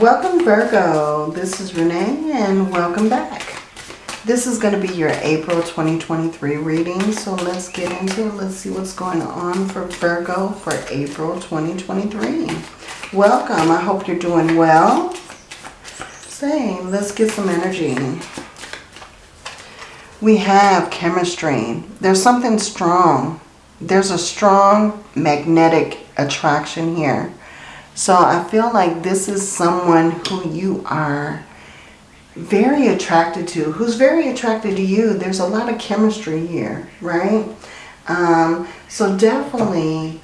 Welcome Virgo, this is Renee and welcome back. This is going to be your April 2023 reading, so let's get into it. Let's see what's going on for Virgo for April 2023. Welcome, I hope you're doing well. Same, let's get some energy. We have chemistry. There's something strong. There's a strong magnetic attraction here so I feel like this is someone who you are very attracted to, who's very attracted to you. There's a lot of chemistry here, right? Um, so definitely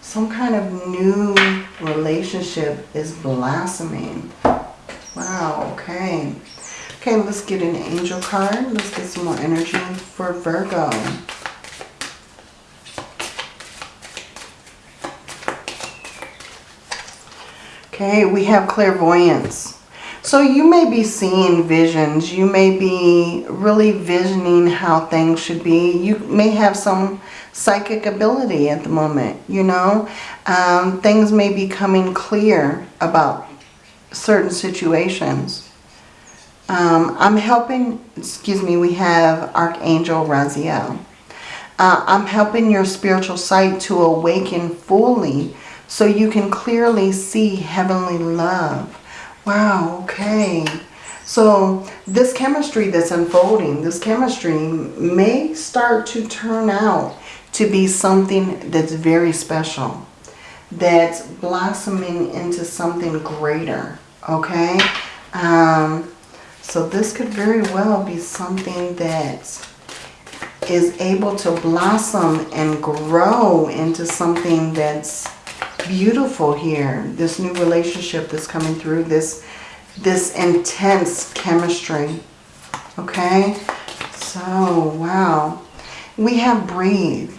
some kind of new relationship is blossoming. Wow, okay. Okay, let's get an angel card. Let's get some more energy for Virgo. Okay, we have clairvoyance. So you may be seeing visions. You may be really visioning how things should be. You may have some psychic ability at the moment, you know. Um, things may be coming clear about certain situations. Um, I'm helping, excuse me, we have Archangel Raziel. Uh, I'm helping your spiritual sight to awaken fully so you can clearly see heavenly love. Wow, okay. So this chemistry that's unfolding, this chemistry may start to turn out to be something that's very special. That's blossoming into something greater, okay? Um, so this could very well be something that is able to blossom and grow into something that's beautiful here. This new relationship that's coming through. This, this intense chemistry. Okay. So, wow. We have breathe.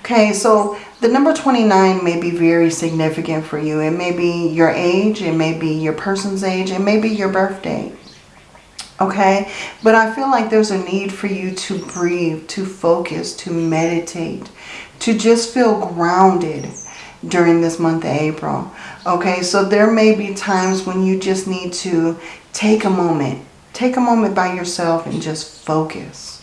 Okay, so the number 29 may be very significant for you. It may be your age. It may be your person's age. It may be your birthday. Okay, but I feel like there's a need for you to breathe, to focus, to meditate, to just feel grounded during this month of April. Okay, so there may be times when you just need to take a moment. Take a moment by yourself and just focus.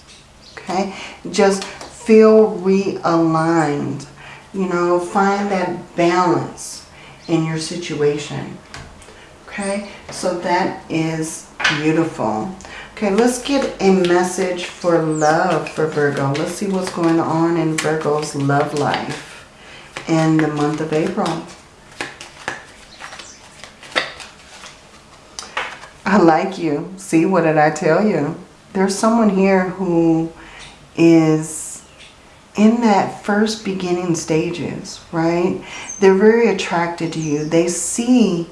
Okay, just feel realigned. You know, find that balance in your situation. Okay, so that is beautiful. Okay, let's get a message for love for Virgo. Let's see what's going on in Virgo's love life in the month of April. I like you. See, what did I tell you? There's someone here who is in that first beginning stages, right? They're very attracted to you. They see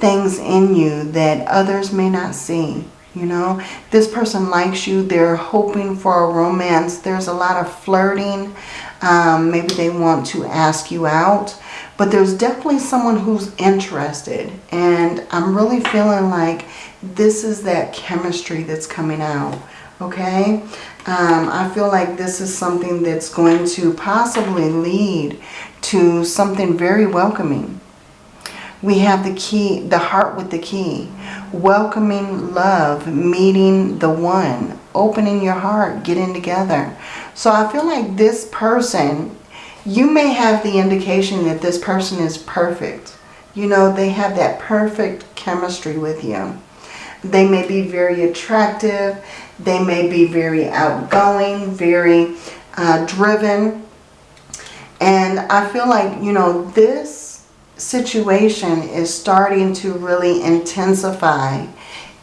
things in you that others may not see. You know, this person likes you. They're hoping for a romance. There's a lot of flirting. Um, maybe they want to ask you out. But there's definitely someone who's interested. And I'm really feeling like this is that chemistry that's coming out. Okay? Um, I feel like this is something that's going to possibly lead to something very welcoming. We have the key, the heart with the key. Welcoming love, meeting the one, opening your heart, getting together. So I feel like this person, you may have the indication that this person is perfect. You know, they have that perfect chemistry with you. They may be very attractive. They may be very outgoing, very uh, driven. And I feel like, you know, this situation is starting to really intensify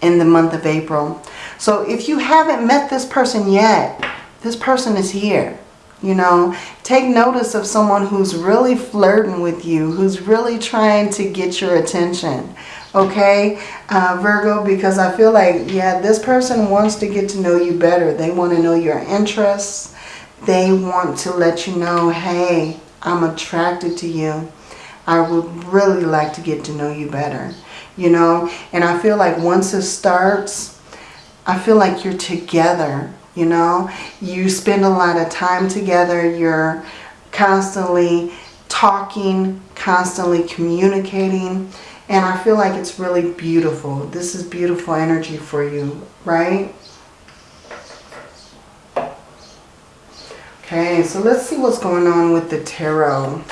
in the month of April. So if you haven't met this person yet, this person is here. You know, take notice of someone who's really flirting with you, who's really trying to get your attention. Okay, uh, Virgo, because I feel like, yeah, this person wants to get to know you better. They want to know your interests. They want to let you know, hey, I'm attracted to you. I would really like to get to know you better. You know, and I feel like once it starts, I feel like you're together you know you spend a lot of time together you're constantly talking constantly communicating And I feel like it's really beautiful. This is beautiful energy for you, right? Okay, so let's see what's going on with the tarot.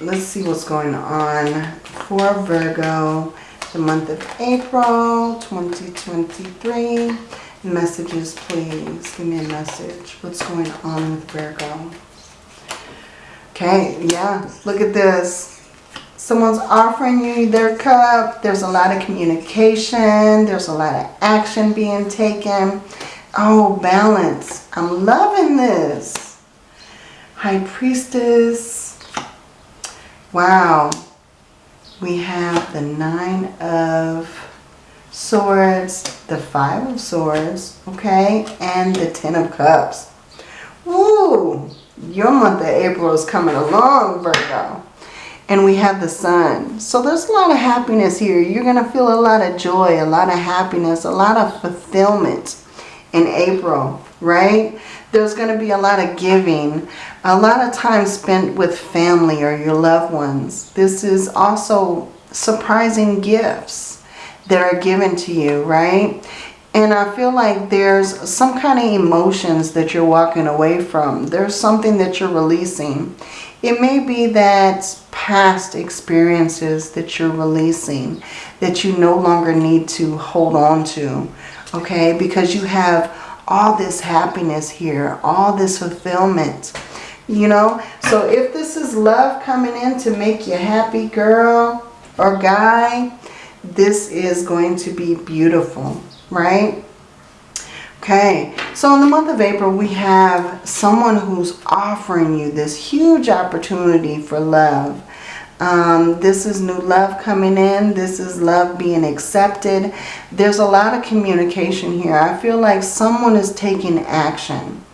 Let's see what's going on for Virgo, the month of April 2023. Messages, please. Give me a message. What's going on with Virgo? Okay, yeah, look at this. Someone's offering you their cup. There's a lot of communication. There's a lot of action being taken. Oh, balance. I'm loving this. High Priestess. Wow. We have the Nine of Swords, the Five of Swords, okay, and the Ten of Cups. Woo! Your month of April is coming along, Virgo. And we have the sun. So there's a lot of happiness here. You're going to feel a lot of joy, a lot of happiness, a lot of fulfillment in April, right? There's going to be a lot of giving, a lot of time spent with family or your loved ones. This is also surprising gifts that are given to you, right? And I feel like there's some kind of emotions that you're walking away from. There's something that you're releasing. It may be that past experiences that you're releasing that you no longer need to hold on to okay? Because you have all this happiness here, all this fulfillment, you know? So if this is love coming in to make you happy, girl or guy, this is going to be beautiful, right? Okay, so in the month of April, we have someone who's offering you this huge opportunity for love. Um, this is new love coming in. This is love being accepted. There's a lot of communication here. I feel like someone is taking action.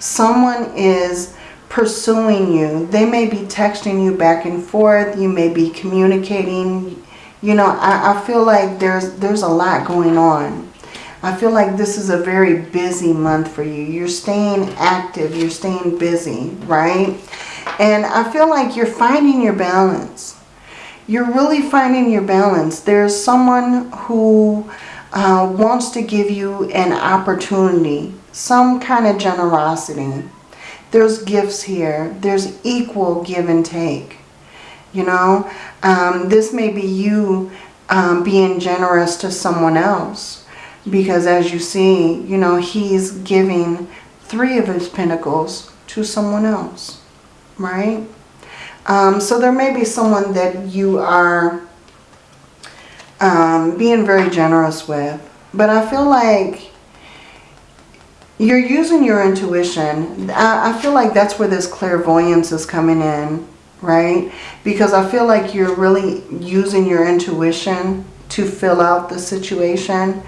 Someone is pursuing you. They may be texting you back and forth. You may be communicating. You know, I, I feel like there's, there's a lot going on. I feel like this is a very busy month for you. You're staying active. You're staying busy, right? And I feel like you're finding your balance. You're really finding your balance. There's someone who uh, wants to give you an opportunity, some kind of generosity. There's gifts here. There's equal give and take. You know, um, this may be you um, being generous to someone else. Because as you see, you know, he's giving three of his pentacles to someone else right? Um, so there may be someone that you are um, being very generous with. But I feel like you're using your intuition. I, I feel like that's where this clairvoyance is coming in, right? Because I feel like you're really using your intuition to fill out the situation.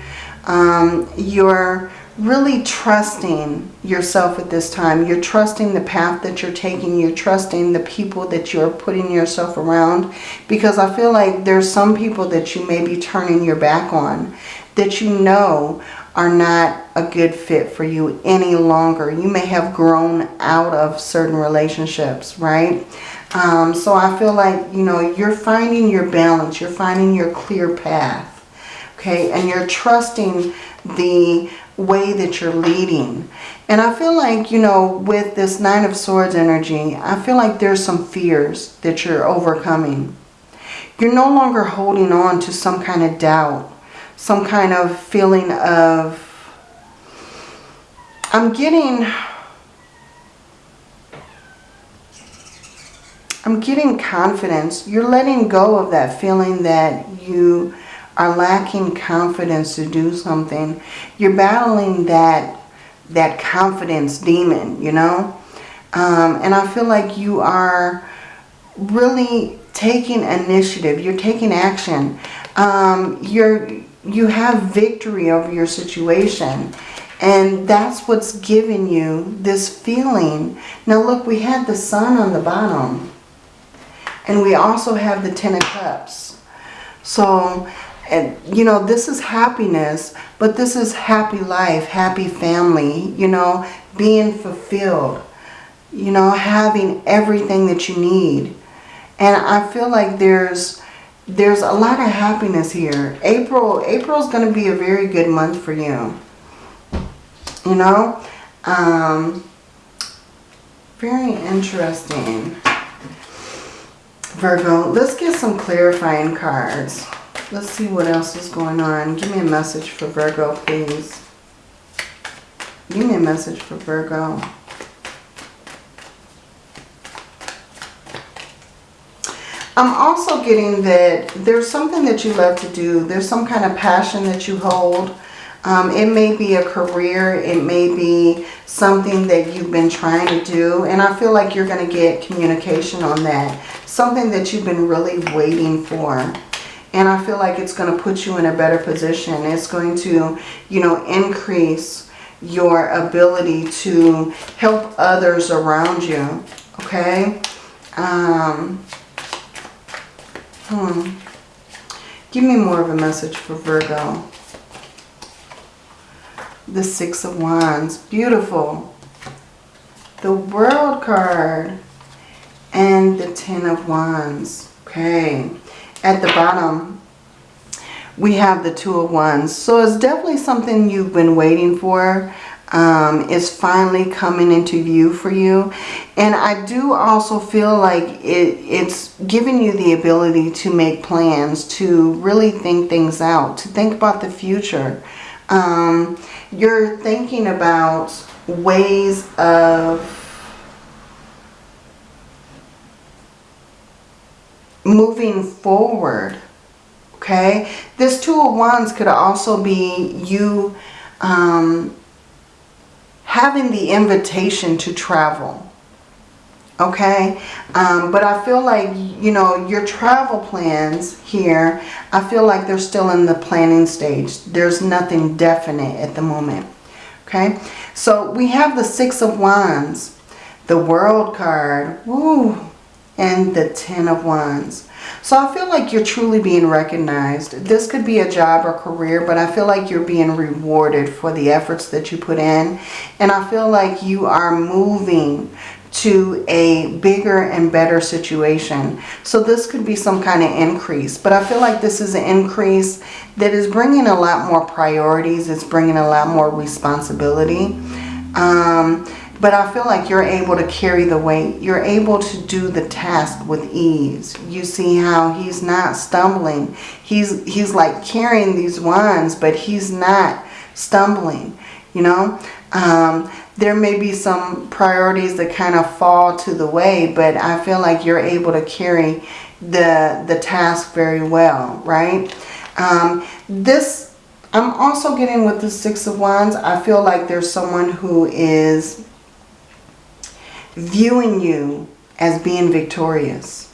Um, you're really trusting yourself at this time. You're trusting the path that you're taking. You're trusting the people that you're putting yourself around. Because I feel like there's some people that you may be turning your back on. That you know are not a good fit for you any longer. You may have grown out of certain relationships, right? Um, so I feel like, you know, you're finding your balance. You're finding your clear path. Okay, and you're trusting the way that you're leading. And I feel like, you know, with this Nine of Swords energy, I feel like there's some fears that you're overcoming. You're no longer holding on to some kind of doubt, some kind of feeling of, I'm getting, I'm getting confidence. You're letting go of that feeling that you are lacking confidence to do something, you're battling that, that confidence demon, you know. Um, and I feel like you are really taking initiative. You're taking action. Um, you're, you have victory over your situation. And that's what's giving you this feeling. Now look, we had the sun on the bottom. And we also have the Ten of Cups. So and you know this is happiness but this is happy life happy family you know being fulfilled you know having everything that you need And I feel like there's there's a lot of happiness here. April April's going to be a very good month for you. You know? Um, very interesting. Virgo, let's get some clarifying cards. Let's see what else is going on. Give me a message for Virgo, please. Give me a message for Virgo. I'm also getting that there's something that you love to do. There's some kind of passion that you hold. Um, it may be a career. It may be something that you've been trying to do. And I feel like you're going to get communication on that. Something that you've been really waiting for. And I feel like it's going to put you in a better position. It's going to, you know, increase your ability to help others around you. Okay? Um, hmm. Give me more of a message for Virgo the Six of Wands. Beautiful. The World card and the Ten of Wands. Okay. At the bottom, we have the Two of Wands. So it's definitely something you've been waiting for. Um, is finally coming into view for you. And I do also feel like it, it's giving you the ability to make plans, to really think things out, to think about the future. Um, you're thinking about ways of moving forward okay? This two of wands could also be you um, having the invitation to travel okay? Um, but I feel like you know your travel plans here I feel like they're still in the planning stage. There's nothing definite at the moment okay? So we have the six of wands the world card. Woo, and the ten of wands so I feel like you're truly being recognized. This could be a job or career, but I feel like you're being rewarded for the efforts that you put in. And I feel like you are moving to a bigger and better situation. So this could be some kind of increase. But I feel like this is an increase that is bringing a lot more priorities. It's bringing a lot more responsibility. Um, but I feel like you're able to carry the weight. You're able to do the task with ease. You see how he's not stumbling. He's, he's like carrying these wands, but he's not stumbling, you know. Um, there may be some priorities that kind of fall to the way, but I feel like you're able to carry the, the task very well, right? Um, this, I'm also getting with the Six of Wands, I feel like there's someone who is viewing you as being victorious.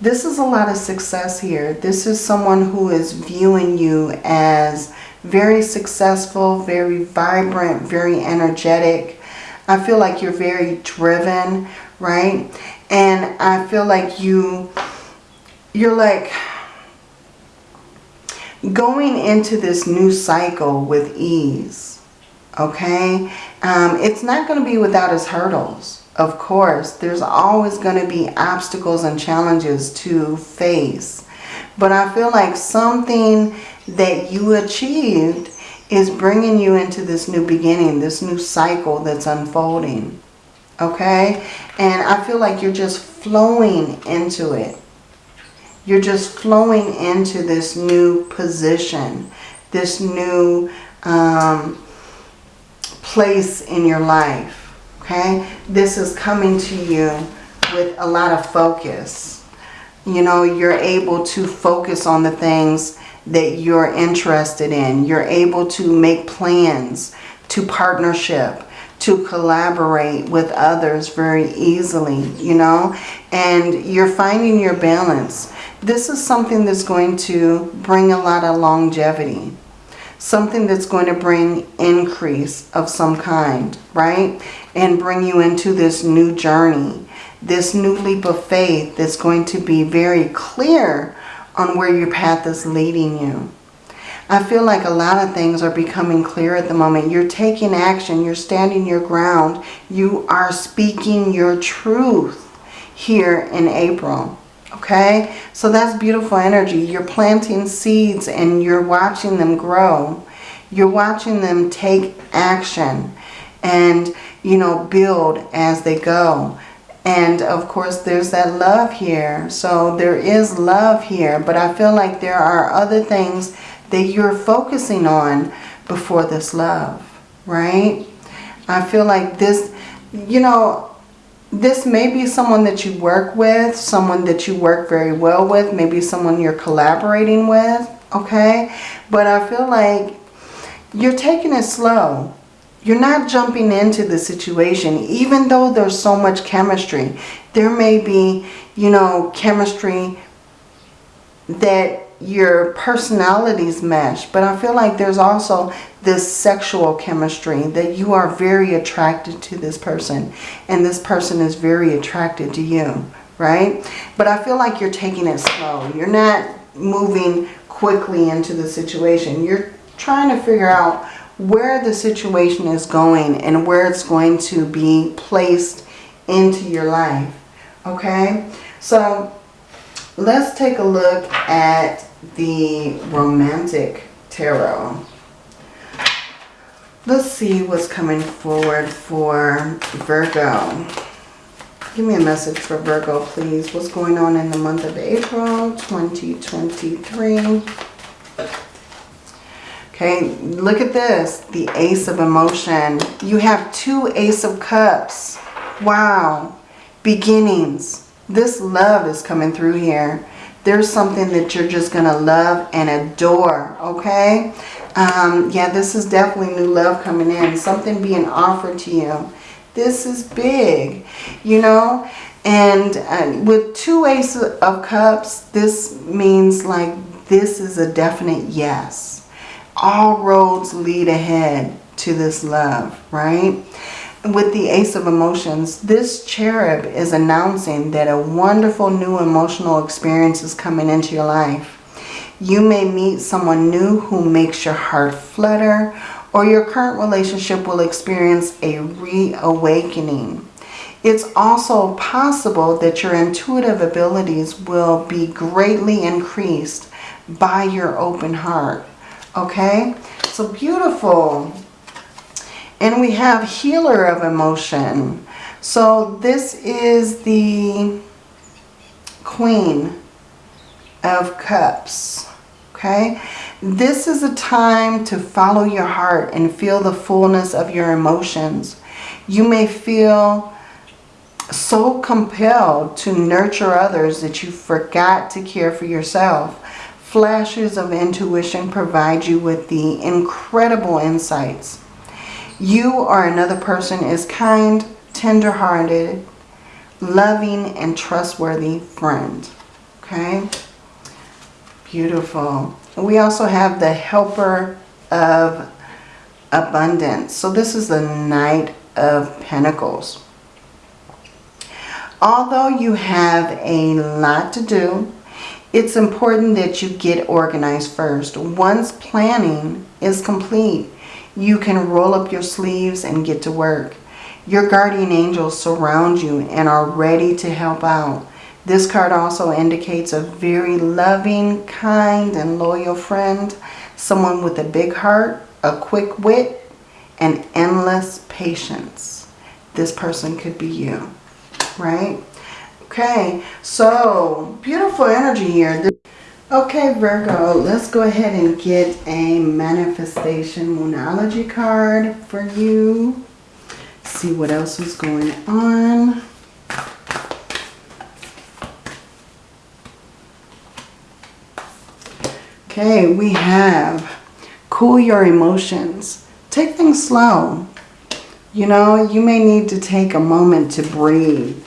This is a lot of success here. This is someone who is viewing you as very successful, very vibrant, very energetic, I feel like you're very driven, right? And I feel like you, you're like going into this new cycle with ease, okay? Um, it's not going to be without its hurdles. Of course, there's always going to be obstacles and challenges to face. But I feel like something that you achieved is bringing you into this new beginning, this new cycle that's unfolding. Okay? And I feel like you're just flowing into it. You're just flowing into this new position, this new um, place in your life. Okay? This is coming to you with a lot of focus. You know, you're able to focus on the things that you're interested in. You're able to make plans to partnership, to collaborate with others very easily, you know, and you're finding your balance. This is something that's going to bring a lot of longevity, something that's going to bring increase of some kind, right? And bring you into this new journey, this new leap of faith that's going to be very clear on where your path is leading you. I feel like a lot of things are becoming clear at the moment. You're taking action. You're standing your ground. You are speaking your truth here in April. Okay, so that's beautiful energy. You're planting seeds and you're watching them grow. You're watching them take action and, you know, build as they go. And of course, there's that love here. So there is love here, but I feel like there are other things that you're focusing on before this love, right? I feel like this, you know, this may be someone that you work with, someone that you work very well with, maybe someone you're collaborating with, okay? But I feel like you're taking it slow. You're not jumping into the situation, even though there's so much chemistry. There may be, you know, chemistry that your personalities mesh. But I feel like there's also this sexual chemistry that you are very attracted to this person. And this person is very attracted to you, right? But I feel like you're taking it slow. You're not moving quickly into the situation. You're trying to figure out where the situation is going and where it's going to be placed into your life. Okay? So let's take a look at the romantic tarot. Let's see what's coming forward for Virgo. Give me a message for Virgo, please. What's going on in the month of April 2023? Okay, look at this. The Ace of Emotion. You have two Ace of Cups. Wow. Beginnings. This love is coming through here. There's something that you're just going to love and adore, okay? Um, yeah, this is definitely new love coming in. Something being offered to you. This is big, you know? And uh, with two Ace of Cups, this means like this is a definite yes all roads lead ahead to this love, right? With the Ace of Emotions, this cherub is announcing that a wonderful new emotional experience is coming into your life. You may meet someone new who makes your heart flutter or your current relationship will experience a reawakening. It's also possible that your intuitive abilities will be greatly increased by your open heart. Okay, so beautiful. And we have healer of emotion. So this is the queen of cups. Okay, this is a time to follow your heart and feel the fullness of your emotions. You may feel so compelled to nurture others that you forgot to care for yourself. Flashes of intuition provide you with the incredible insights. You or another person is kind, tender-hearted, loving, and trustworthy friend. Okay? Beautiful. We also have the helper of abundance. So this is the Knight of Pentacles. Although you have a lot to do, it's important that you get organized first. Once planning is complete, you can roll up your sleeves and get to work. Your guardian angels surround you and are ready to help out. This card also indicates a very loving, kind, and loyal friend. Someone with a big heart, a quick wit, and endless patience. This person could be you, right? Okay, so beautiful energy here. Okay, Virgo, let's go ahead and get a manifestation moonology card for you. See what else is going on. Okay, we have cool your emotions. Take things slow. You know, you may need to take a moment to breathe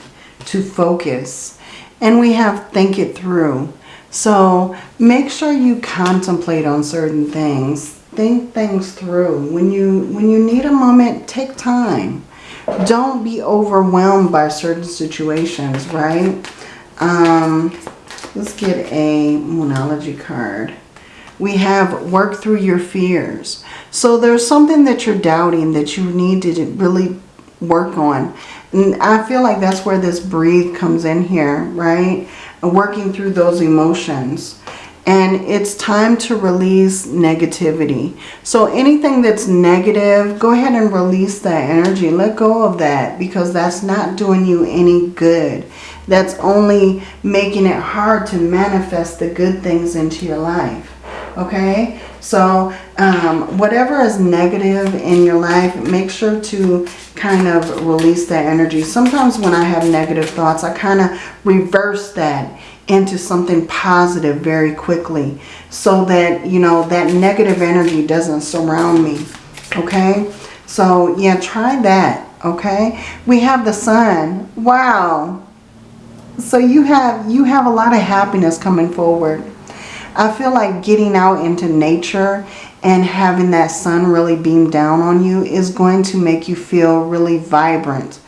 to focus. And we have think it through. So make sure you contemplate on certain things. Think things through. When you, when you need a moment, take time. Don't be overwhelmed by certain situations, right? Um, let's get a Moonology card. We have work through your fears. So there's something that you're doubting that you need to really work on. I feel like that's where this breathe comes in here, right? working through those emotions. And it's time to release negativity. So anything that's negative, go ahead and release that energy. Let go of that because that's not doing you any good. That's only making it hard to manifest the good things into your life. Okay? So um, whatever is negative in your life, make sure to kind of release that energy. Sometimes when I have negative thoughts, I kind of reverse that into something positive very quickly so that, you know, that negative energy doesn't surround me. Okay? So, yeah, try that. Okay? We have the sun. Wow. So you have you have a lot of happiness coming forward. I feel like getting out into nature and having that sun really beam down on you is going to make you feel really vibrant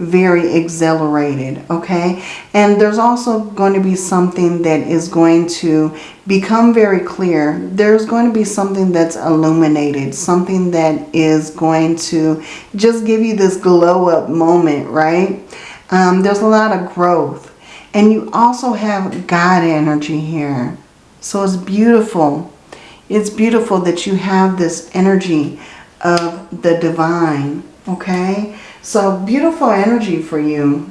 very exhilarated, okay? And there's also going to be something that is going to become very clear. There's going to be something that's illuminated, something that is going to just give you this glow up moment, right? Um, there's a lot of growth. And you also have God energy here. So it's beautiful. It's beautiful that you have this energy of the divine, okay? So beautiful energy for you,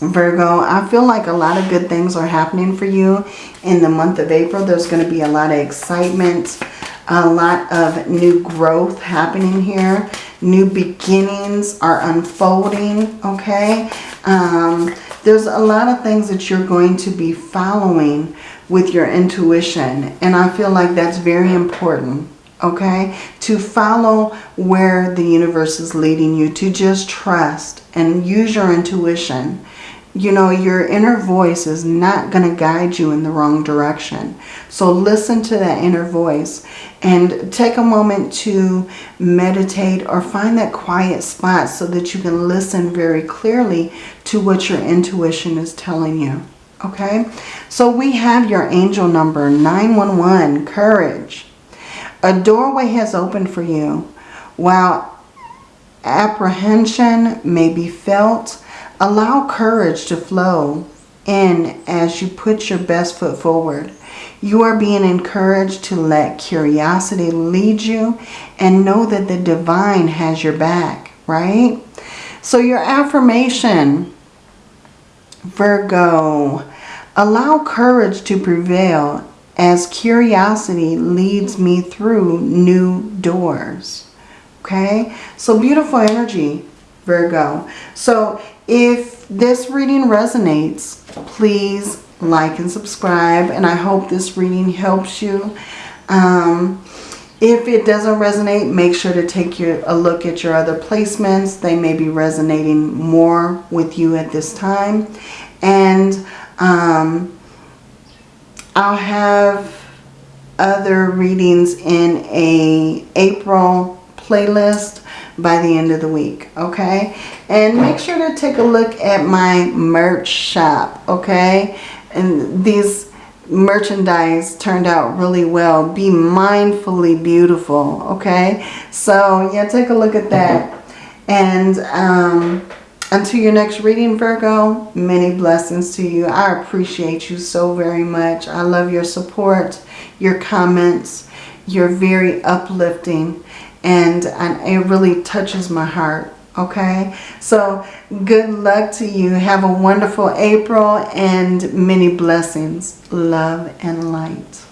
Virgo. I feel like a lot of good things are happening for you in the month of April. There's going to be a lot of excitement, a lot of new growth happening here. New beginnings are unfolding, okay? Um, there's a lot of things that you're going to be following with your intuition. And I feel like that's very important okay? To follow where the universe is leading you, to just trust and use your intuition. You know, your inner voice is not going to guide you in the wrong direction. So listen to that inner voice and take a moment to meditate or find that quiet spot so that you can listen very clearly to what your intuition is telling you. Okay, so we have your angel number 911, courage. A doorway has opened for you. While apprehension may be felt, allow courage to flow in as you put your best foot forward. You are being encouraged to let curiosity lead you and know that the divine has your back, right? So your affirmation, Virgo, allow courage to prevail as curiosity leads me through new doors. Okay, so beautiful energy, Virgo. So if this reading resonates, please like and subscribe. And I hope this reading helps you. Um, if it doesn't resonate, make sure to take your, a look at your other placements. They may be resonating more with you at this time. And um, I'll have other readings in a April playlist by the end of the week, okay? And make sure to take a look at my merch shop, okay? And these merchandise turned out really well. Be mindfully beautiful, okay? So, yeah, take a look at that. And, um, until your next reading, Virgo, many blessings to you. I appreciate you so very much. I love your support, your comments. You're very uplifting and, and it really touches my heart. Okay, so good luck to you. Have a wonderful April and many blessings, love and light.